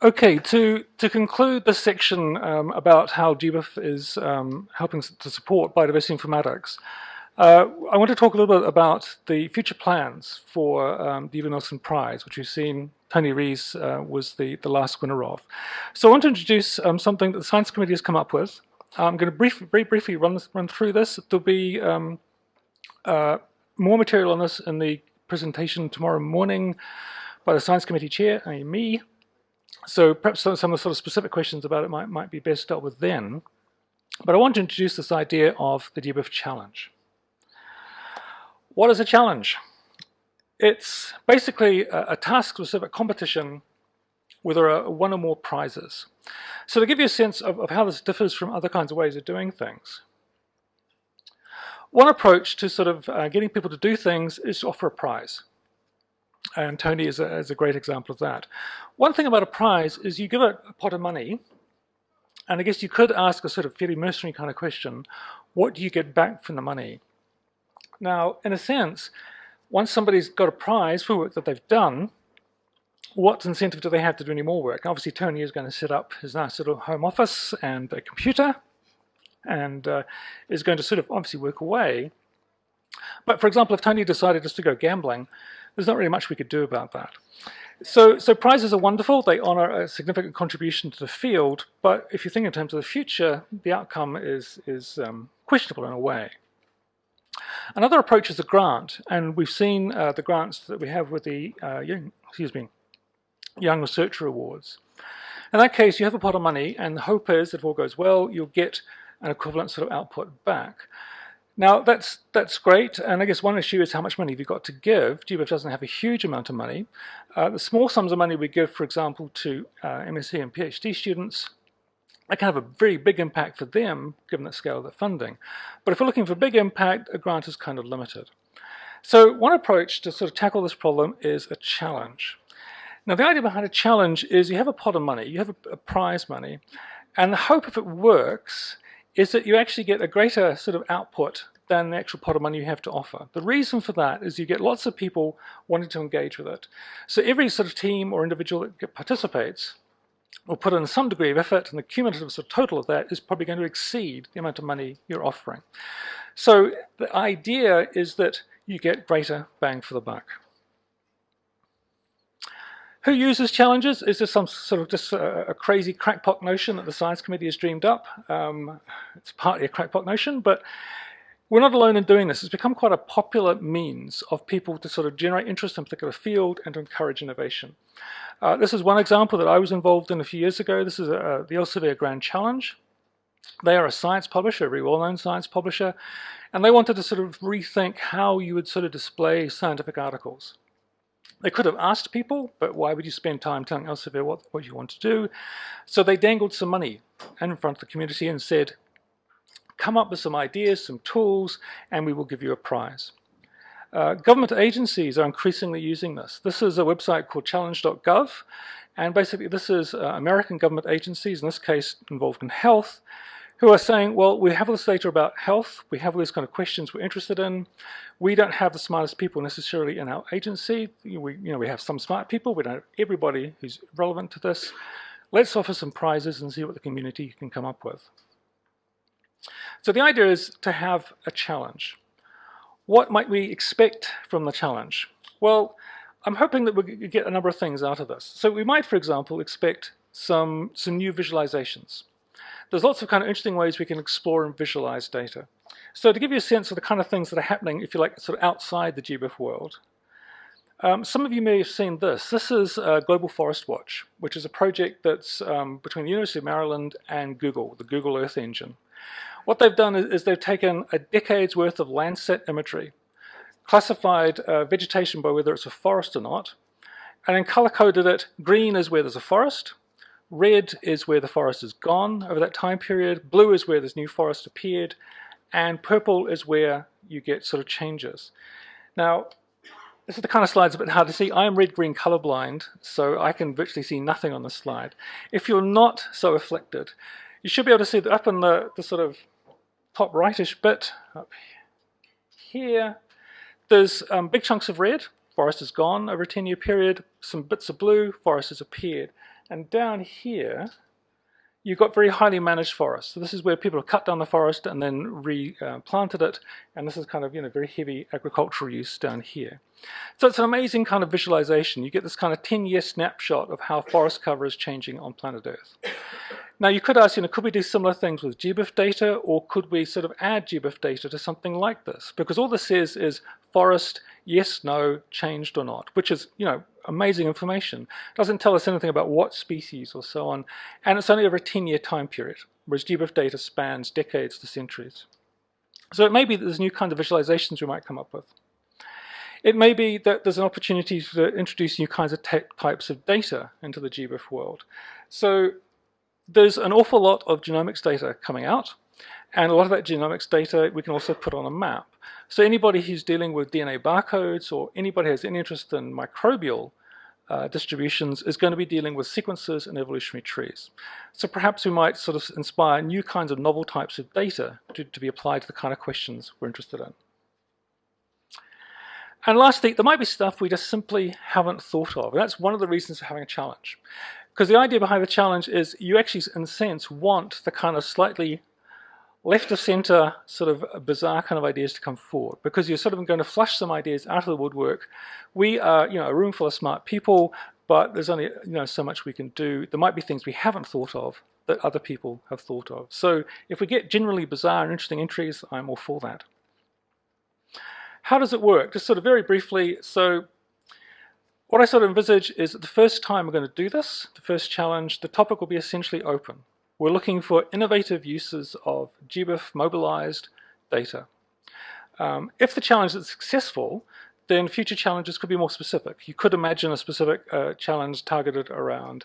Okay, to, to conclude this section um, about how GBIF is um, helping to support biodiversity informatics, uh, I want to talk a little bit about the future plans for um, the Ebbe Nielsen Prize, which we've seen Tony Rees uh, was the, the last winner of. So I want to introduce um, something that the Science Committee has come up with. I'm going to brief, very briefly run, this, run through this. There'll be um, uh, more material on this in the presentation tomorrow morning by the Science Committee Chair, i.e. me. So perhaps some, some of the sort of specific questions about it might, might be best dealt with then. But I want to introduce this idea of the GBIF challenge. What is a challenge? It's basically a, a task-specific competition where there are one or more prizes. So to give you a sense of, of how this differs from other kinds of ways of doing things, one approach to sort of uh, getting people to do things is to offer a prize. And Tony is a, is a great example of that. One thing about a prize is you give a, a pot of money, and I guess you could ask a sort of fairly mercenary kind of question, what do you get back from the money? Now, in a sense, once somebody's got a prize for work that they've done, what incentive do they have to do any more work? Obviously, Tony is going to set up his nice little home office and a computer, and uh, is going to sort of obviously work away. But for example, if Tony decided just to go gambling, there's not really much we could do about that. So, so prizes are wonderful, they honor a significant contribution to the field, but if you think in terms of the future, the outcome is, is um, questionable in a way. Another approach is a grant, and we've seen uh, the grants that we have with the uh, young, excuse me, Young Researcher Awards. In that case, you have a pot of money, and the hope is if all goes well, you'll get an equivalent sort of output back. Now that's that's great, and I guess one issue is how much money have you got to give. GBIF doesn't have a huge amount of money. Uh, the small sums of money we give, for example, to uh, MSc and PhD students, that can have a very big impact for them, given the scale of the funding. But if we're looking for big impact, a grant is kind of limited. So one approach to sort of tackle this problem is a challenge. Now the idea behind a challenge is you have a pot of money, you have a, a prize money, and the hope if it works is that you actually get a greater sort of output than the actual pot of money you have to offer. The reason for that is you get lots of people wanting to engage with it. So every sort of team or individual that participates will put in some degree of effort and the cumulative sort of total of that is probably going to exceed the amount of money you're offering. So the idea is that you get greater bang for the buck. Who uses challenges? Is this some sort of just a, a, crazy crackpot notion that the science committee has dreamed up? Um, it's partly a crackpot notion, but we're not alone in doing this. It's become quite a popular means of people to sort of generate interest in a particular field and to encourage innovation. Uh, this is one example that I was involved in a few years ago. This is a, the Elsevier Grand Challenge. They are a science publisher, a very well-known science publisher, and they wanted to sort of rethink how you would sort of display scientific articles. They could have asked people, but why would you spend time telling Elsevier what, what you want to do? So they dangled some money in front of the community and said, come up with some ideas, some tools, and we will give you a prize. Uh, government agencies are increasingly using this. This is a website called challenge.gov, and basically this is uh, American government agencies, in this case involved in health, who are saying, well, we have all this data about health, we have all these kind of questions we're interested in, we don't have the smartest people necessarily in our agency, we, you know, we have some smart people, we don't have everybody who's relevant to this. Let's offer some prizes and see what the community can come up with. So the idea is to have a challenge. What might we expect from the challenge? Well, I'm hoping that we get a number of things out of this. So we might, for example, expect some, some new visualizations. There's lots of kind of interesting ways we can explore and visualize data. So to give you a sense of the kind of things that are happening, if you like, sort of outside the GBIF world, um, some of you may have seen this. This is uh, Global Forest Watch, which is a project that's um, between the University of Maryland and Google, the Google Earth Engine. What they've done is, is they've taken a decade's worth of Landsat imagery, classified uh, vegetation by whether it's a forest or not, and then color-coded it. Green is where there's a forest, Red is where the forest is gone over that time period. Blue is where this new forest appeared. And purple is where you get sort of changes. Now, this is the kind of slides a bit hard to see. I am red-green colorblind, so I can virtually see nothing on the slide. If you're not so afflicted, you should be able to see that up in the, the sort of top rightish bit, up here, there's um, big chunks of red, forest is gone over a 10-year period, some bits of blue, forest has appeared. And down here, you've got very highly managed forests. So this is where people have cut down the forest and then replanted it. And this is kind of, you know, very heavy agricultural use down here. So it's an amazing kind of visualization. You get this kind of 10-year snapshot of how forest cover is changing on planet Earth. Now you could ask, you know, could we do similar things with GBIF data or could we sort of add GBIF data to something like this? Because all this says is forest, yes, no, changed or not, which is, you know, amazing information. It Doesn't tell us anything about what species or so on, and it's only over a 10-year time period, whereas GBIF data spans decades to centuries. So it may be that there's new kinds of visualizations we might come up with. It may be that there's an opportunity to introduce new kinds of types of data into the GBIF world. So there's an awful lot of genomics data coming out, and a lot of that genomics data we can also put on a map. So anybody who's dealing with DNA barcodes or anybody who has any interest in microbial uh, distributions is going to be dealing with sequences and evolutionary trees. So perhaps we might sort of inspire new kinds of novel types of data to, to be applied to the kind of questions we're interested in. And lastly, there might be stuff we just simply haven't thought of. And that's one of the reasons for having a challenge. Because the idea behind the challenge is you actually, in a sense, want the kind of slightly left of center sort of bizarre kind of ideas to come forward because you're sort of going to flush some ideas out of the woodwork. We are, you know, a room full of smart people, but there's only, you know, so much we can do. There might be things we haven't thought of that other people have thought of. So if we get generally bizarre and interesting entries, I'm all for that. How does it work? Just sort of very briefly, so what I sort of envisage is that the first time we're going to do this, the first challenge, the topic will be essentially open. We're looking for innovative uses of GBIF mobilized data. Um, if the challenge is successful, then future challenges could be more specific. You could imagine a specific uh, challenge targeted around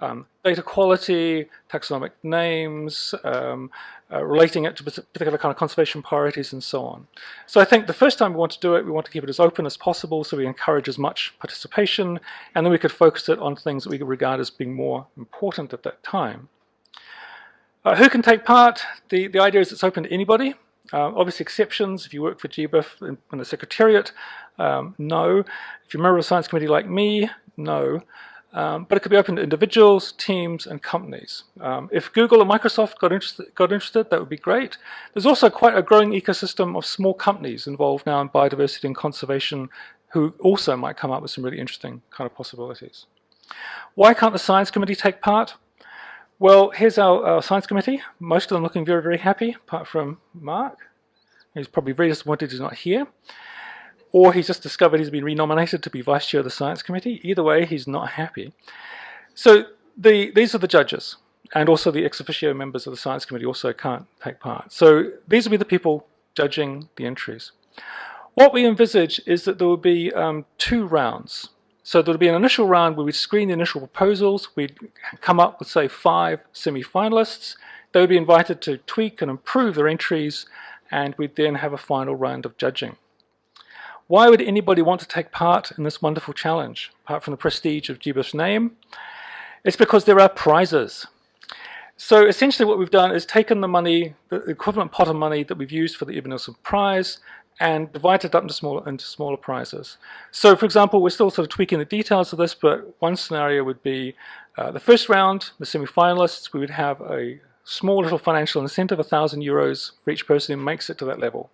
um, data quality, taxonomic names, um, uh, relating it to particular kind of conservation priorities and so on. So I think the first time we want to do it, we want to keep it as open as possible so we encourage as much participation and then we could focus it on things that we regard as being more important at that time. Uh, who can take part? The, the idea is it's open to anybody. Uh, obviously exceptions, if you work for GBIF in, in the Secretariat, um, no. If you're a member of a science committee like me, no. Um, but it could be open to individuals, teams, and companies. Um, if Google or Microsoft got interested, got interested, that would be great. There's also quite a growing ecosystem of small companies involved now in biodiversity and conservation who also might come up with some really interesting kind of possibilities. Why can't the science committee take part? Well, here's our, our science committee. Most of them looking very, very happy, apart from Mark. He's probably very disappointed he's not here or he's just discovered he's been renominated to be vice chair of the science committee. Either way, he's not happy. So the, these are the judges, and also the ex officio members of the science committee also can't take part. So these will be the people judging the entries. What we envisage is that there will be um, two rounds. So there will be an initial round where we'd screen the initial proposals. We'd come up with, say, five semi-finalists. They would be invited to tweak and improve their entries, and we'd then have a final round of judging. Why would anybody want to take part in this wonderful challenge, apart from the prestige of GBIF's name? It's because there are prizes. So essentially what we've done is taken the money, the equivalent pot of money that we've used for the Ebbe Nielsen Prize, and divided it up into smaller, into smaller prizes. So for example, we're still sort of tweaking the details of this, but one scenario would be uh, the first round, the semi-finalists, we would have a small little financial incentive, 1,000 euros for each person who makes it to that level.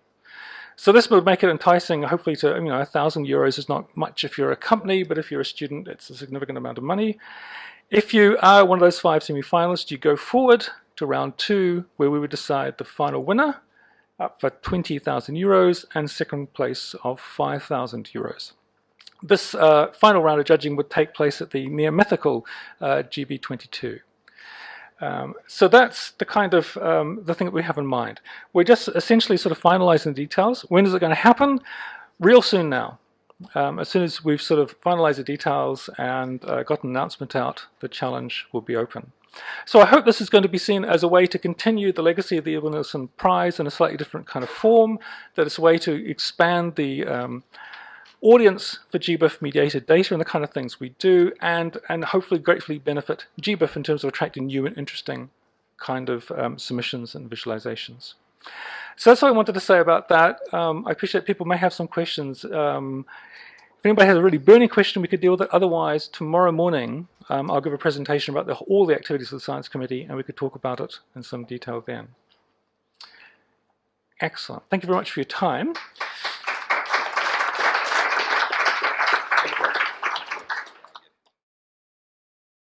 So this would make it enticing, hopefully to, you know, a thousand euros is not much if you're a company, but if you're a student, it's a significant amount of money. If you are one of those five semi-finalists, you go forward to round two, where we would decide the final winner, up for 20,000 euros, and second place of 5,000 euros. This uh, final round of judging would take place at the near mythical uh, GB22. Um, so that's the kind of um, the thing that we have in mind. We're just essentially sort of finalizing the details. When is it going to happen? Real soon now. Um, as soon as we've sort of finalized the details and uh, got an announcement out, the challenge will be open. So I hope this is going to be seen as a way to continue the legacy of the Evan Prize in a slightly different kind of form, that it's a way to expand the um, audience for GBIF mediated data and the kind of things we do and, and hopefully gratefully benefit GBIF in terms of attracting new and interesting kind of um, submissions and visualizations. So that's what I wanted to say about that. Um, I appreciate people may have some questions. Um, if anybody has a really burning question, we could deal with it. Otherwise, tomorrow morning, um, I'll give a presentation about the, all the activities of the Science Committee and we could talk about it in some detail then. Excellent. Thank you very much for your time.